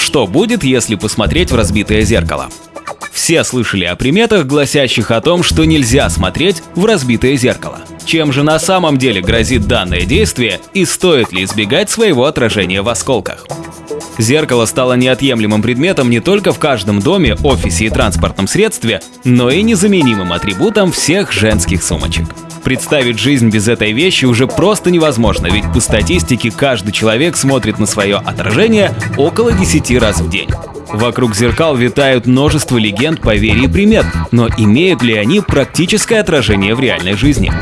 Что будет, если посмотреть в разбитое зеркало? Все слышали о приметах, гласящих о том, что нельзя смотреть в разбитое зеркало. Чем же на самом деле грозит данное действие и стоит ли избегать своего отражения в осколках? Зеркало стало неотъемлемым предметом не только в каждом доме, офисе и транспортном средстве, но и незаменимым атрибутом всех женских сумочек. Представить жизнь без этой вещи уже просто невозможно, ведь по статистике каждый человек смотрит на свое отражение около 10 раз в день. Вокруг зеркал витают множество легенд, поверий и примет, но имеют ли они практическое отражение в реальной жизни?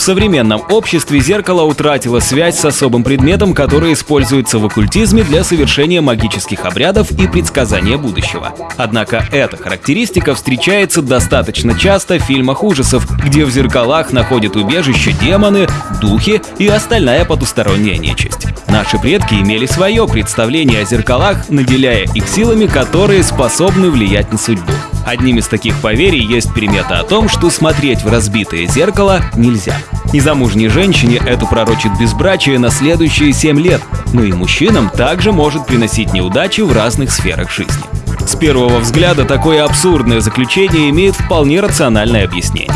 В современном обществе зеркало утратило связь с особым предметом, который используется в оккультизме для совершения магических обрядов и предсказания будущего. Однако эта характеристика встречается достаточно часто в фильмах ужасов, где в зеркалах находят убежище демоны, духи и остальная потусторонняя нечисть. Наши предки имели свое представление о зеркалах, наделяя их силами, которые способны влиять на судьбу. Одним из таких поверий есть примета о том, что смотреть в разбитое зеркало нельзя. Незамужней женщине это пророчит безбрачие на следующие 7 лет, но и мужчинам также может приносить неудачи в разных сферах жизни. С первого взгляда такое абсурдное заключение имеет вполне рациональное объяснение.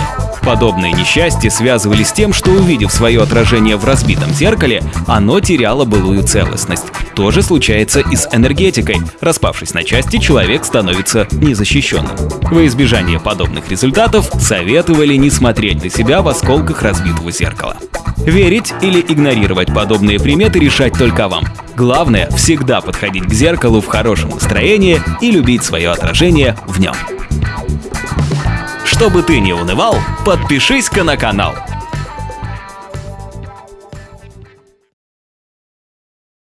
Подобные несчастья связывались с тем, что увидев свое отражение в разбитом зеркале, оно теряло былую целостность. То же случается и с энергетикой. Распавшись на части, человек становится незащищенным. Во избежание подобных результатов советовали не смотреть на себя в осколках разбитого зеркала. Верить или игнорировать подобные приметы решать только вам. Главное – всегда подходить к зеркалу в хорошем настроении и любить свое отражение в нем. Чтобы ты не унывал, подпишись-ка на канал.